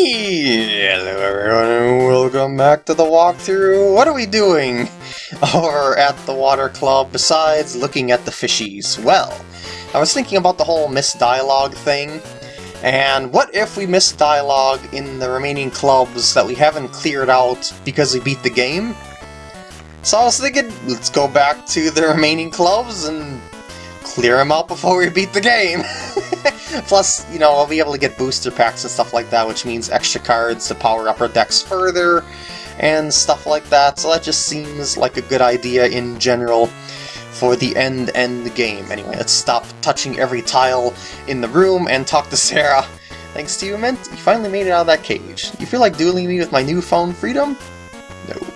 Hello everyone and welcome back to the walkthrough. What are we doing over at the water club besides looking at the fishies? Well, I was thinking about the whole missed dialogue thing, and what if we missed dialogue in the remaining clubs that we haven't cleared out because we beat the game? So I was thinking, let's go back to the remaining clubs and clear them out before we beat the game. Plus, you know, I'll be able to get booster packs and stuff like that, which means extra cards to power up our decks further and stuff like that. So that just seems like a good idea in general for the end-end game. Anyway, let's stop touching every tile in the room and talk to Sarah. Thanks to you, Mint, you finally made it out of that cage. You feel like dueling me with my newfound freedom? No.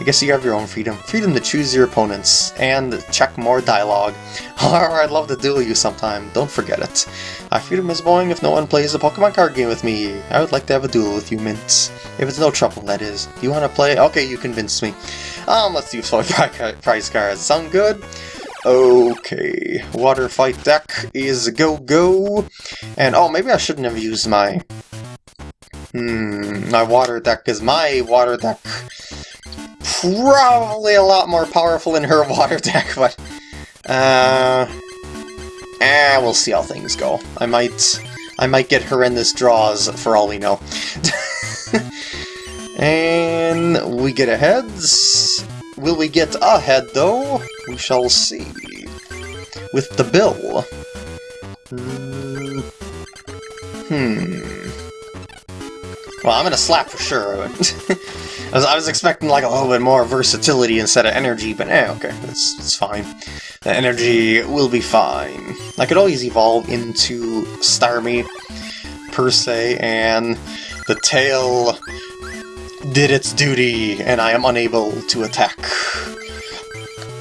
I guess you have your own freedom. Freedom to choose your opponents, and check more dialogue. However, I'd love to duel you sometime, don't forget it. My freedom is boring if no one plays a Pokemon card game with me. I would like to have a duel with you, Mints. If it's no trouble, that is. Do you want to play? Okay, you convinced me. Um, let's do toy prize cards. Sound good? Okay, water fight deck is go-go. And, oh, maybe I shouldn't have used my... Hmm, my water deck is my water deck probably a lot more powerful in her water deck, but... Uh... Eh, we'll see how things go. I might... I might get horrendous draws, for all we know. and we get a heads. Will we get a head, though? We shall see. With the bill. Hmm... hmm. Well, I'm gonna slap for sure. I was, I was expecting like a little bit more versatility instead of energy, but eh, okay, it's, it's fine. The energy will be fine. I could always evolve into Starmie, per se, and the tail did its duty, and I am unable to attack.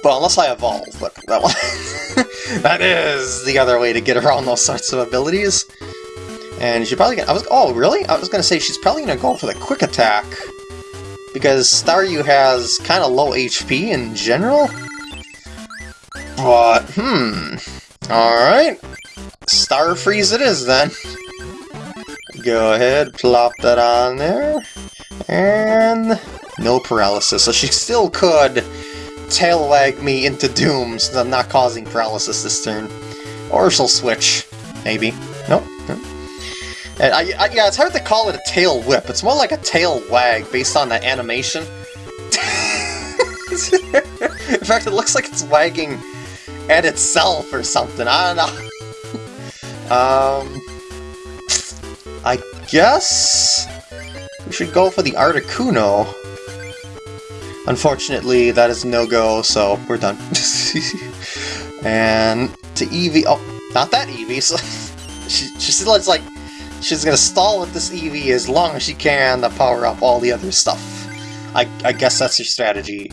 Well, unless I evolve, but that one... that is the other way to get around those sorts of abilities. And she's probably gonna... I was, oh, really? I was gonna say she's probably gonna go for the quick attack because Staryu has kind of low HP in general. But, hmm. Alright. Star Freeze it is then. Go ahead, plop that on there. And no paralysis. So she still could tail wag me into doom since I'm not causing paralysis this turn. Or she'll switch. Maybe. And I, I, yeah, it's hard to call it a tail whip. It's more like a tail wag based on the animation. In fact, it looks like it's wagging at itself or something. I don't know. um, I guess we should go for the Articuno. Unfortunately, that is no-go, so we're done. and to Eevee... Oh, not that Eevee. So she, she still has, like, She's gonna stall with this Eevee as long as she can to power up all the other stuff. I, I guess that's your strategy.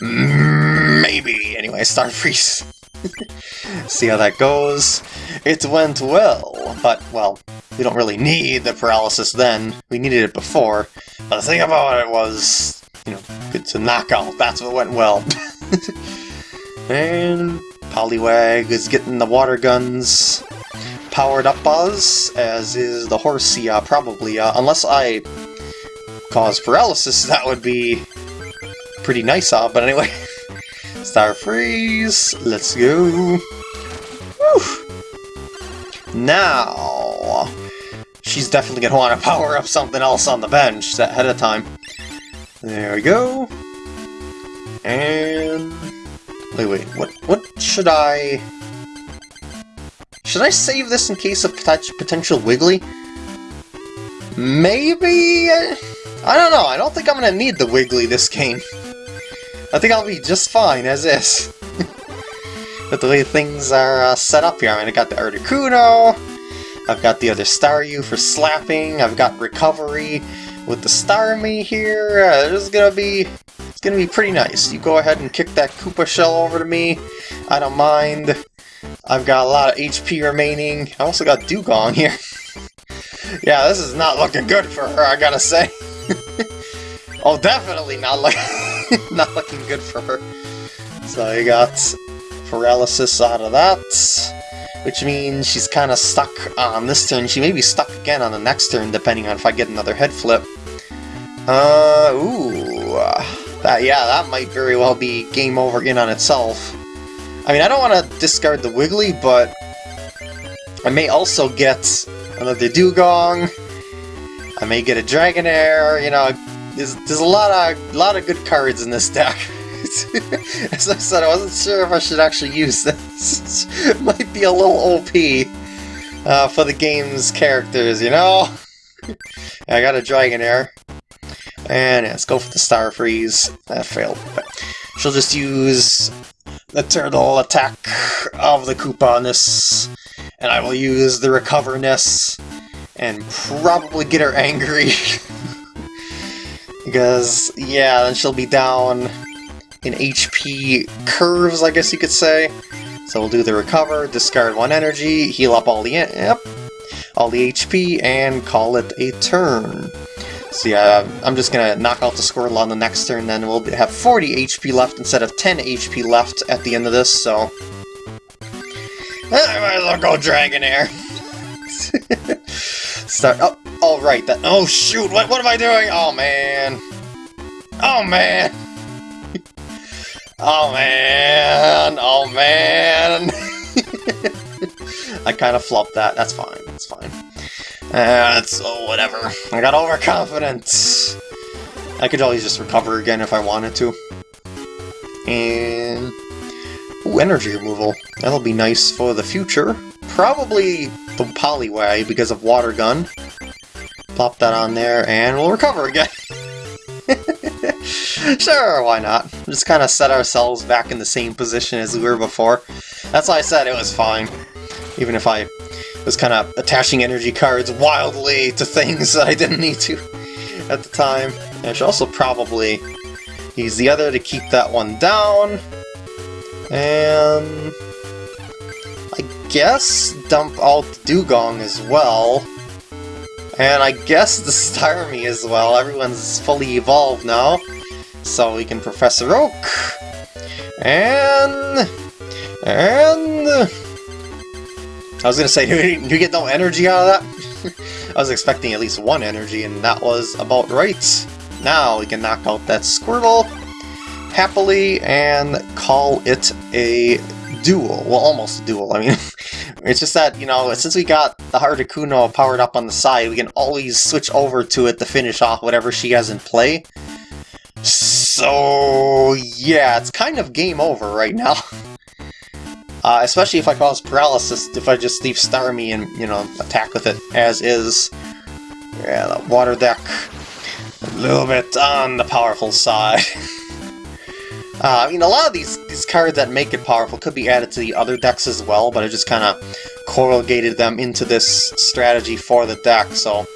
Maybe. Anyway, Star Freeze. See how that goes. It went well, but, well, we don't really need the paralysis then. We needed it before. But the thing about it was, you know, it's a knockout. That's what went well. and Poliwag is getting the water guns powered up Buzz, as is the Horsea, probably. Uh, unless I cause paralysis, that would be pretty nice, uh, but anyway. Star Freeze, let's go. Whew. Now, she's definitely going to want to power up something else on the bench ahead of time. There we go. And... Wait, wait, what, what should I... Should I save this in case of potential Wiggly? Maybe? I don't know, I don't think I'm gonna need the Wiggly this game. I think I'll be just fine as is. But the way things are uh, set up here. I mean, I got the Articuno, I've got the other Staryu for slapping, I've got Recovery with the Starmie here. Uh, this is gonna be it's gonna be pretty nice. You go ahead and kick that Koopa shell over to me. I don't mind. I've got a lot of HP remaining. I also got Dewgong here. yeah, this is not looking good for her, I gotta say. oh, definitely not, look not looking good for her. So you got paralysis out of that. which means she's kind of stuck on this turn. She may be stuck again on the next turn, depending on if I get another head flip. Uh, ooh, that, yeah, that might very well be game over in on itself. I mean, I don't want to discard the Wiggly, but I may also get another Dewgong. I may get a Dragonair, you know, there's, there's a lot of lot of good cards in this deck. As I said, I wasn't sure if I should actually use this. it might be a little OP uh, for the game's characters, you know? I got a Dragonair. And yeah, let's go for the Star Freeze. That failed. But she'll just use the turtle attack of the Koopa on. And I will use the Recover-ness and probably get her angry. because, yeah, then she'll be down in HP curves, I guess you could say. So we'll do the recover, discard one energy, heal up all the yep, all the HP, and call it a turn. So yeah, I'm just gonna knock out the Squirtle on the next turn, then we'll have 40 HP left instead of 10 HP left at the end of this, so... Ah, I might as well go Dragonair. Start, oh, oh right, that, oh shoot, what, what am I doing? Oh man. Oh man. Oh man, oh man. I kind of flopped that. That's fine. That's fine. Uh, oh whatever. I got overconfident. I could always just recover again if I wanted to. And ooh, energy removal. That'll be nice for the future. Probably the Poliwag because of Water Gun. Plop that on there, and we'll recover again. sure, why not? Just kind of set ourselves back in the same position as we were before. That's why I said it was fine. Even if I was kind of attaching energy cards wildly to things that I didn't need to at the time. And I should also probably use the other to keep that one down. And... I guess dump out Dewgong as well. And I guess the Starmie as well. Everyone's fully evolved now. So we can Professor Oak. And... And... I was gonna say, do you, get no energy out of that? I was expecting at least one energy, and that was about right. Now we can knock out that Squirtle happily and call it a duel. Well, almost a duel. I mean, it's just that, you know, since we got the Articuno powered up on the side, we can always switch over to it to finish off whatever she has in play. So, yeah, it's kind of game over right now. Uh, especially if I cause paralysis, if I just leave Starmie and, you know, attack with it as is. Yeah, the water deck, a little bit on the powerful side. uh, I mean, a lot of these, these cards that make it powerful could be added to the other decks as well, but I just kind of corrugated them into this strategy for the deck, so...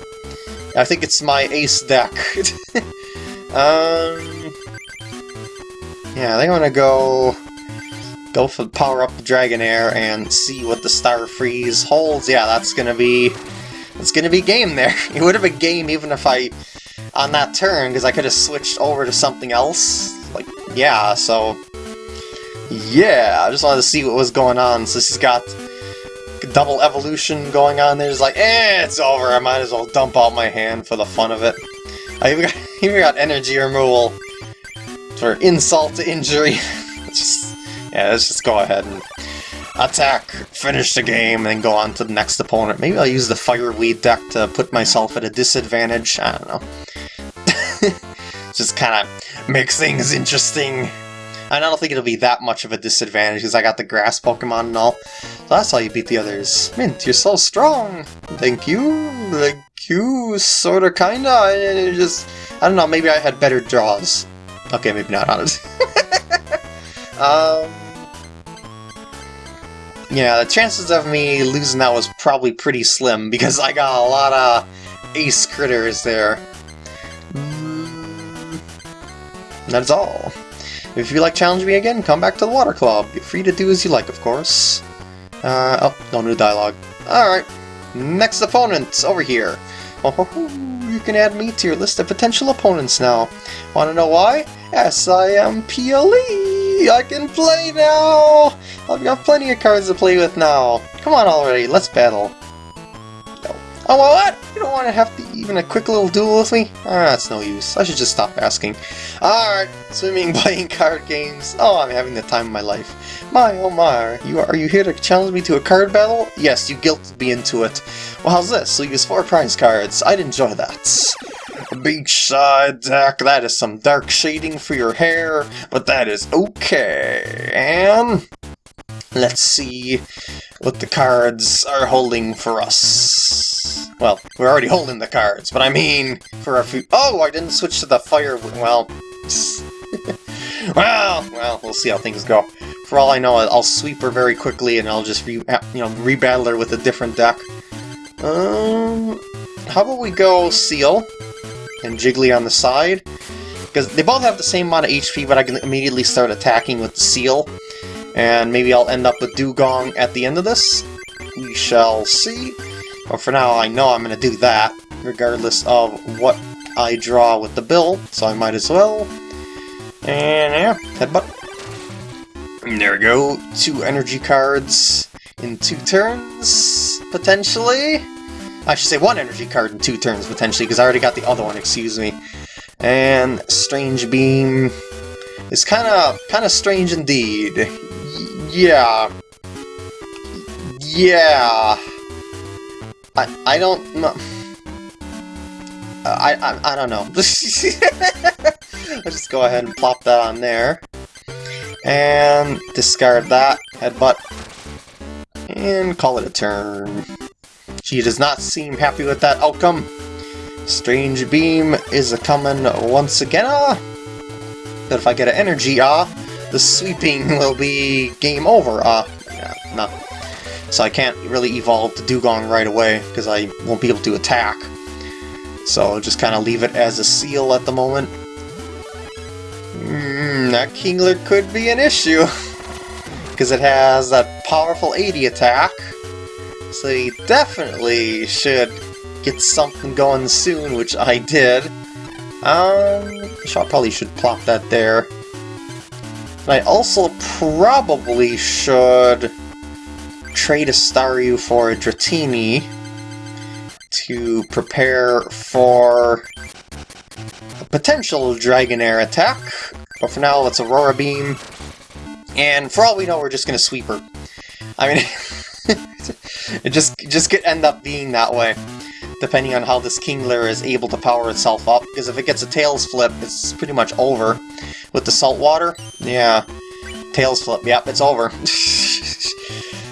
I think it's my ace deck. Um, yeah, I think I'm gonna go go for power up the Dragonair and see what the Star Freeze holds. Yeah, that's gonna be it's gonna be game there. It would have been game even if I on that turn because I could have switched over to something else. Like yeah, so yeah, I just wanted to see what was going on. So she's got double evolution going on there. It's like, eh, it's over. I might as well dump out my hand for the fun of it. I even got, even got energy removal for insult to injury. just, yeah, let's just go ahead and attack, finish the game, and go on to the next opponent. Maybe I'll use the Fire Fireweed deck to put myself at a disadvantage. I don't know. just kind of makes things interesting. And I don't think it'll be that much of a disadvantage because I got the grass Pokemon and all. So that's how you beat the others. Mint, you're so strong! Thank you, thank you, sorta, kinda, just... I don't know, maybe I had better draws. Okay, maybe not, honestly. um... Yeah, the chances of me losing that was probably pretty slim, because I got a lot of ace critters there. That's all. If you like challenge me again, come back to the Water Club. You're free to do as you like, of course. Uh, oh, no new dialogue. Alright, next opponent, over here. Oh, you can add me to your list of potential opponents now. Want to know why? Yes, I can play now! I've got plenty of cards to play with now. Come on already, let's battle. No. Oh, what? You don't want to have to even a quick little duel with me? Ah, that's no use. I should just stop asking. Alright, swimming, playing card games. Oh, I'm having the time of my life. My, oh my, you are, you here to challenge me to a card battle? Yes, you guilted me into it. Well, how's this? So you use four prize cards. I'd enjoy that. Beachside deck, that is some dark shading for your hair, but that is okay. And let's see what the cards are holding for us. Well, we're already holding the cards, but I mean for our few- Oh, I didn't switch to the fire- well... well, well, we'll see how things go. For all I know, I'll sweep her very quickly and I'll just re you know, rebattle her with a different deck. Um, how about we go Seal? And Jiggly on the side. Because they both have the same amount of HP, but I can immediately start attacking with the Seal. And maybe I'll end up with Dewgong at the end of this. We shall see. But for now, I know I'm going to do that, regardless of what I draw with the bill, so I might as well. And yeah, headbutt. And there we go, two energy cards in two turns, potentially. I should say one energy card in two turns, potentially, because I already got the other one, excuse me. And Strange Beam is kind of kind of strange indeed. Yeah. Yeah. I I don't know. I, I, I don't know. Let's just go ahead and plop that on there. And discard that, headbutt, and call it a turn. She does not seem happy with that outcome. Strange Beam is a-coming once again, ah! But if I get an energy, ah, the sweeping will be game over, ah. Yeah, no. So I can't really evolve the Dewgong right away, because I won't be able to attack. So I'll just kind of leave it as a seal at the moment. Mm, that Kingler could be an issue, because it has that powerful 80 attack, so you definitely should get something going soon, which I did. Um, I probably should plop that there. And I also probably should trade a Staryu for a Dratini to prepare for a potential Dragonair attack. But for now, let's Aurora Beam. And for all we know, we're just going to sweep her. I mean... it just just could end up being that way, depending on how this Kingler is able to power itself up, because if it gets a Tails Flip, it's pretty much over. With the salt water, yeah, Tails Flip, yep, it's over.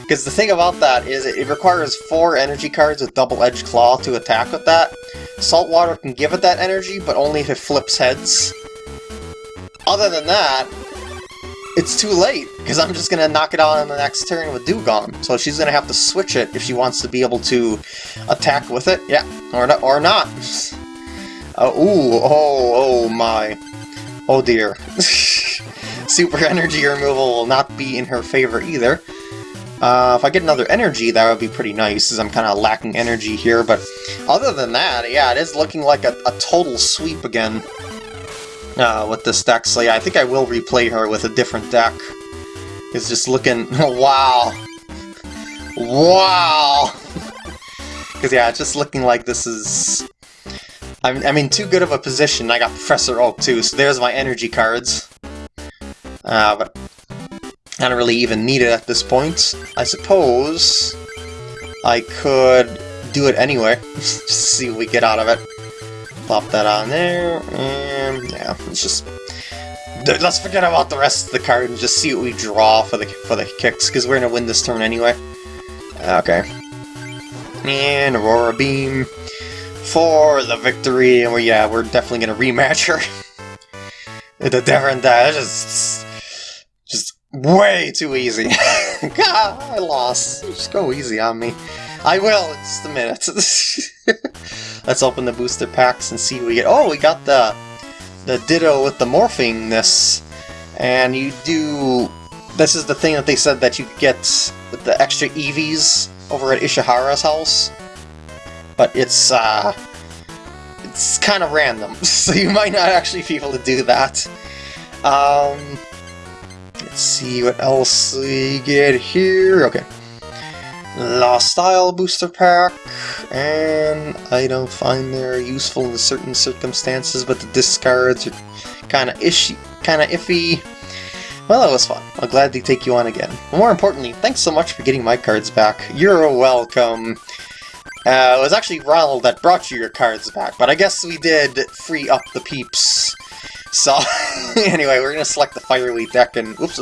Because the thing about that is it requires four energy cards with Double Edge Claw to attack with that. Salt water can give it that energy, but only if it flips heads. Other than that, it's too late, because I'm just going to knock it out on the next turn with Dewgong. So she's going to have to switch it if she wants to be able to attack with it. Yeah, or not. Or not. Uh, ooh, oh, oh my. Oh dear. Super energy removal will not be in her favor either. Uh, if I get another energy, that would be pretty nice, as I'm kind of lacking energy here, but other than that, yeah, it is looking like a, a total sweep again uh, with this deck, so yeah, I think I will replay her with a different deck. It's just looking... wow! Wow! Because yeah, it's just looking like this is... I'm, I'm in too good of a position. I got Professor Oak too, so there's my energy cards. Uh, but I don't really even need it at this point. I suppose I could do it anyway, just see what we get out of it. Plop that on there, and yeah, it's just... Let's forget about the rest of the card and just see what we draw for the for the kicks, because we're gonna win this turn anyway. Okay. And Aurora Beam for the victory, and we yeah, we're definitely gonna rematch her. the different dash is just way too easy. God, I lost. Just go easy on me. I will just a minute. Let's open the booster packs and see what we get. Oh, we got the the Ditto with the morphingness. And you do... This is the thing that they said that you get the extra EVs over at Ishihara's house. But it's, uh... It's kind of random, so you might not actually be able to do that. Um... let's see what else we get here. Okay. Lost Style Booster Pack, and I don't find they're useful in certain circumstances, but the discards are kind of ishy, kind of iffy. Well, that was fun. I'll gladly take you on again. more importantly, thanks so much for getting my cards back. You're welcome. Uh, it was actually Ronald that brought you your cards back, but I guess we did free up the peeps. So, anyway, we're gonna select the Firelink deck and, oops,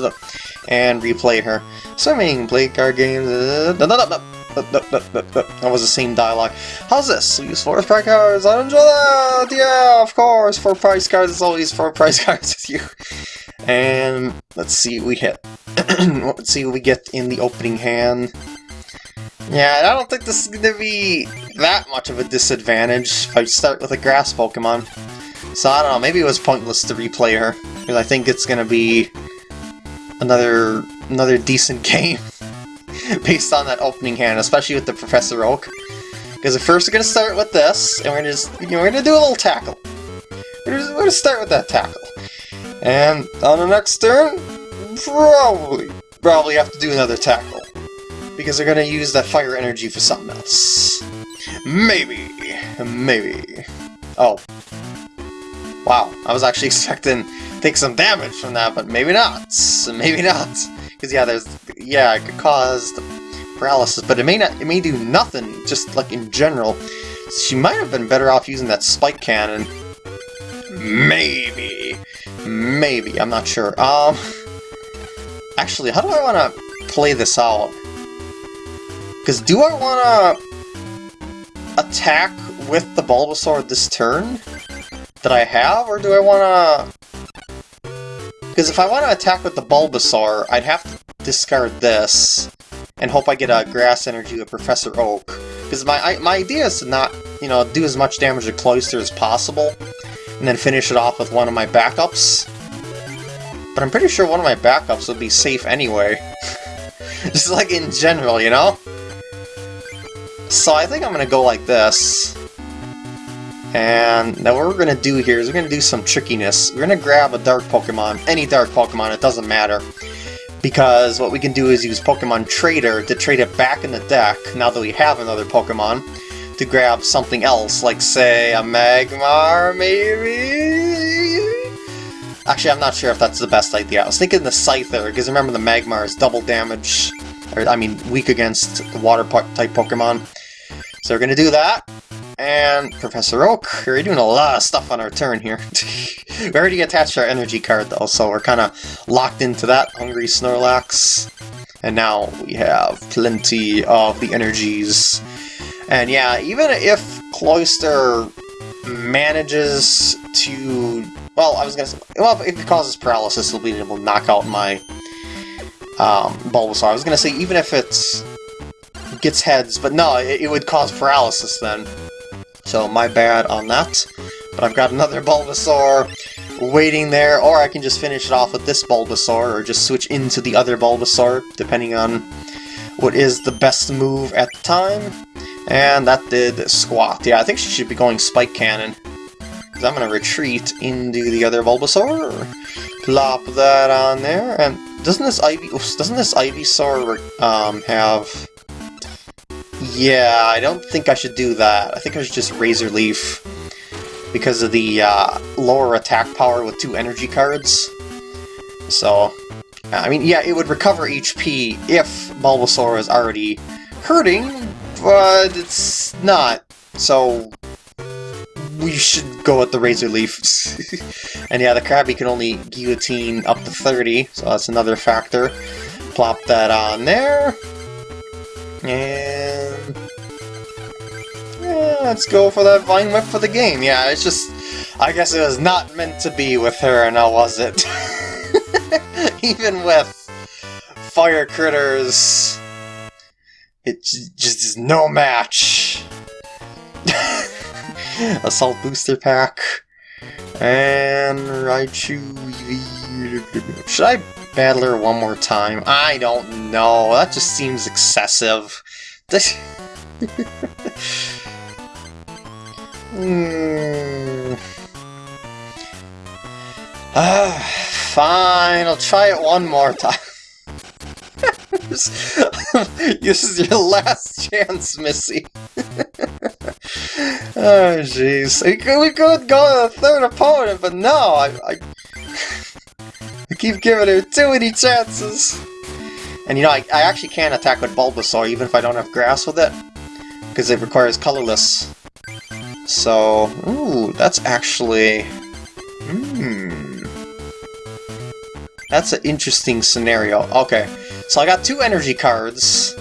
and replay her. Swimming, play card games, uh, that was the same dialogue. How's this? We use four price cards, I enjoy that! Yeah, of course, four price cards it's always four price cards with you. And, let's see what we hit. let's see what we get in the opening hand. Yeah, I don't think this is going to be that much of a disadvantage if I start with a grass Pokemon. So I don't know, maybe it was pointless to replay her, because I think it's to be another another decent game based on that opening hand, especially with the Professor Oak. Because at first we're to start with this, and we're to just, you know, we're to do a little tackle. We're going to start with that tackle. And on the next turn, probably, probably have to do another tackle because they're gonna use that fire energy for something else. Maybe. Maybe. Oh. Wow, I was actually expecting to take some damage from that, but maybe not. Maybe not. Because yeah, there's yeah, it could cause paralysis, but it may not it may do nothing, just like in general. She might have been better off using that spike cannon. Maybe. Maybe, I'm not sure. Um Actually, how do I want to play this out? Because do I want to attack with the Bulbasaur this turn that I have, or do I want to... Because if I want to attack with the Bulbasaur, I'd have to discard this and hope I get a Grass Energy with Professor Oak. Because my, I, my idea is to not, you know, do as much damage to Cloyster as possible, and then finish it off with one of my backups. But I'm pretty sure one of my backups would be safe anyway. Just like in general, you know? So I think I'm to go like this. And now what we're going to do here is we're going to do some trickiness. We're going to grab a dark Pokemon, any dark Pokemon, it doesn't matter. Because what we can do is use Pokemon Trader to trade it back in the deck, now that we have another Pokemon, to grab something else, like say a Magmar, maybe? Actually, I'm not sure if that's the best idea. I was thinking the Scyther, because remember the Magmar is double damage, or I mean weak against the water-type Pokemon. So we're to do that. And Professor Oak, we're doing a lot of stuff on our turn here. we already attached our energy card though, so we're kind of locked into that, Hungry Snorlax. And now we have plenty of the energies. And yeah, even if Cloyster manages to... Well, I was gonna say... Well, if it causes paralysis, it'll be able to knock out my um, Bulbasaur. I was gonna say, even if it's gets heads, but no, it, it would cause paralysis then. So my bad on that. But I've got another Bulbasaur waiting there, or I can just finish it off with this Bulbasaur, or just switch into the other Bulbasaur, depending on what is the best move at the time. And that did Squat. Yeah, I think she should be going Spike Cannon. Because I'm going to retreat into the other Bulbasaur. Plop that on there, and doesn't this Ivy, doesn't this Ivysaur um, have yeah, I don't think I should do that. I think I should just Razor Leaf because of the uh, lower attack power with two energy cards. So, I mean, yeah, it would recover HP if Bulbasaur is already hurting, but it's not. So, we should go with the Razor Leaf. and yeah, the Krabby can only guillotine up to 30, so that's another factor. Plop that on there. And... Let's go for that Vine Whip for the game. Yeah, it's just... I guess it was not meant to be with her, and now was it? Even with Fire Critters, it just is no match. Assault Booster Pack. And Raichu Should I battle her one more time? I don't know. That just seems excessive. mm. ah, Fine, I'll try it one more time. this is your last chance, Missy. oh, jeez. We could, we could go to the third opponent, but no, I, I, I keep giving her too many chances. And you know, I, I actually can attack with Bulbasaur even if I don't have grass with it. Because it requires colorless. So, ooh, that's actually... Hmm... That's an interesting scenario. Okay, so I got two energy cards.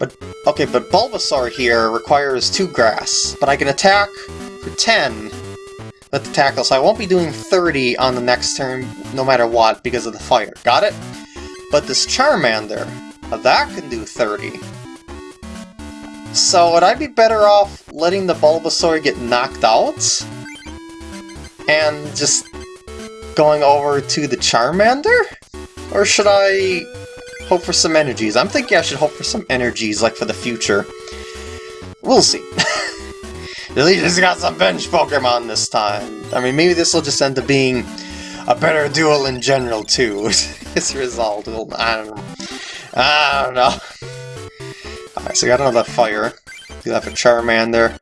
But, okay, but Bulbasaur here requires two grass. But I can attack for 10 with the tackle, so I won't be doing 30 on the next turn no matter what because of the fire. Got it? But this Charmander, that can do 30. So would I be better off letting the Bulbasaur get knocked out? And just going over to the Charmander? Or should I hope for some energies? I'm thinking I should hope for some energies, like for the future. We'll see. At least it's got some bench Pokemon this time. I mean, maybe this will just end up being a better duel in general, too. this result, I don't know. I don't know. Alright, so we got another fire. Do that for Charmander.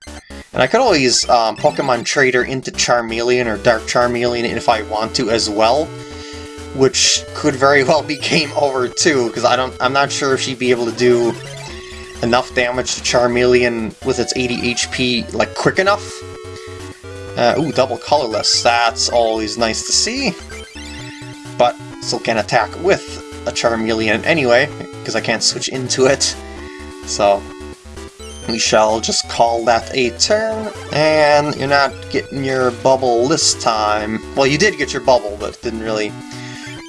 And I could always um, Pokemon Trader into Charmeleon or Dark Charmeleon if I want to as well. Which could very well be game over too, because I don't I'm not sure if she'd be able to do enough damage to Charmeleon with its 80 HP like quick enough. Uh, ooh, double colorless. That's always nice to see. But still can attack with a Charmeleon anyway, because I can't switch into it. So, we shall just call that a turn, and you're not getting your bubble this time. Well, you did get your bubble, but didn't really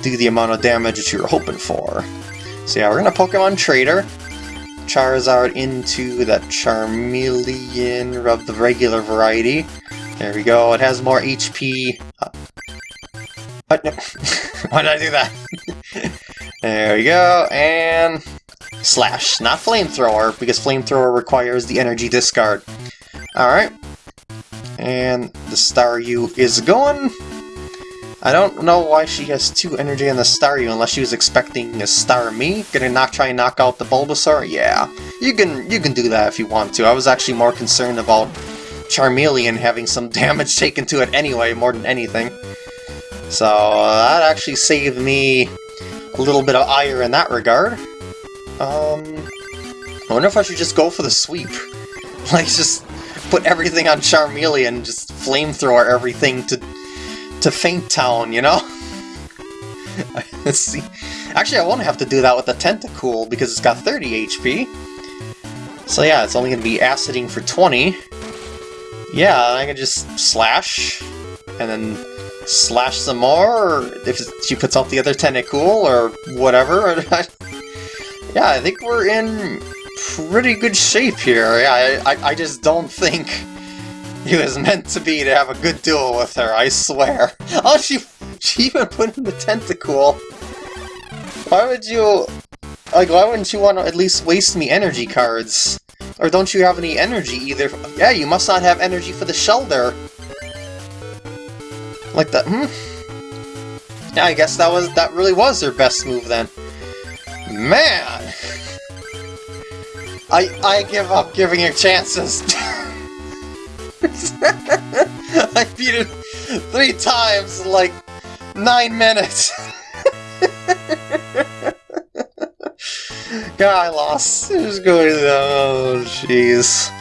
do the amount of damage that you were hoping for. So yeah, we're gonna Pokemon Trader. Charizard into that Charmeleon of the regular variety. There we go, it has more HP. Uh? Why did I do that? there we go, and Slash, not Flamethrower, because Flamethrower requires the energy discard. Alright. And the Staryu is going. I don't know why she has two energy on the Staryu unless she was expecting a Starmie. Gonna knock try and knock out the Bulbasaur? Yeah. You can you can do that if you want to. I was actually more concerned about Charmeleon having some damage taken to it anyway, more than anything. So that actually saved me a little bit of ire in that regard. Um, I wonder if I should just go for the sweep. Like, just put everything on Charmeleon and just flamethrower everything to to Faint Town, you know? Let's see. Actually, I won't have to do that with the Tentacool because it's got 30 HP. So yeah, it's only going to be aciding for 20. Yeah, I can just slash, and then slash some more, if she puts out the other Tentacool, or whatever. Yeah, I think we're in pretty good shape here. Yeah, I, I, I just don't think he was meant to be to have a good duel with her, I swear. Oh, she, she even put in the Tentacool. Why would you... Like, why wouldn't you want to at least waste me energy cards? Or don't you have any energy either? Yeah, you must not have energy for the Shellder. Like that, hmm? Yeah, I guess that was that really was their best move then. Man! I I give up giving you chances. I beat it three times in like nine minutes. God, I lost. Who's going Oh, jeez.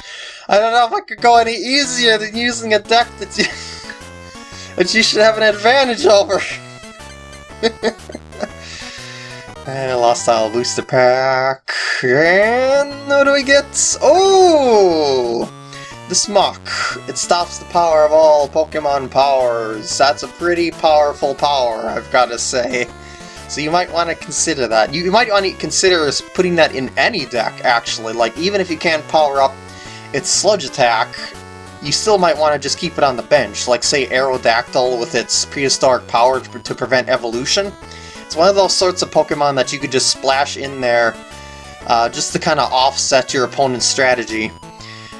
I don't know if I could go any easier than using a deck that you that you should have an advantage over. And a Lost Style Booster Pack. And what do we get? Oh! The Smock. It stops the power of all Pokemon powers. That's a pretty powerful power, I've got to say. So you might want to consider that. You might want to consider putting that in any deck, actually. Like, even if you can't power up its Sludge attack, you still might want to just keep it on the bench. Like, say, Aerodactyl with its prehistoric power to prevent evolution. One of those sorts of Pokemon that you could just splash in there uh, just to kind of offset your opponent's strategy.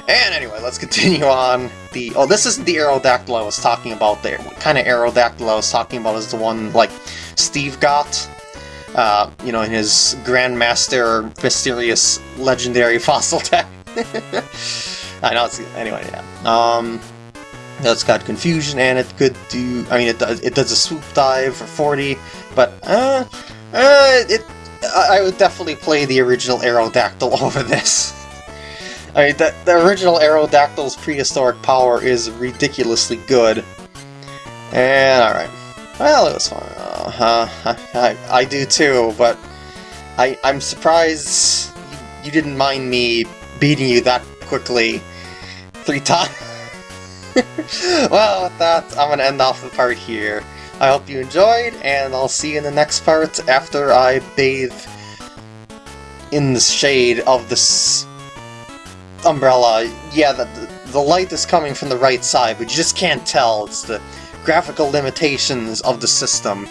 And anyway, let's continue on. The Oh, this isn't the Aerodactyl I was talking about there. What kind of Aerodactyl I was talking about is the one, like, Steve got. Uh, you know, in his Grandmaster Mysterious Legendary Fossil Tech. I know, it's... Anyway, yeah. Um... That's got confusion and it could do. I mean, it does. It does a swoop dive for 40, but uh, uh, it. I would definitely play the original Aerodactyl over this. I mean, the, the original Aerodactyl's prehistoric power is ridiculously good. And alright. Well, it was fun. Uh, I, I, I do too, but I, I'm surprised you didn't mind me beating you that quickly three times. well, with that, I'm going to end off the part here. I hope you enjoyed, and I'll see you in the next part after I bathe in the shade of this umbrella. Yeah, the, the light is coming from the right side, but you just can't tell. It's the graphical limitations of the system.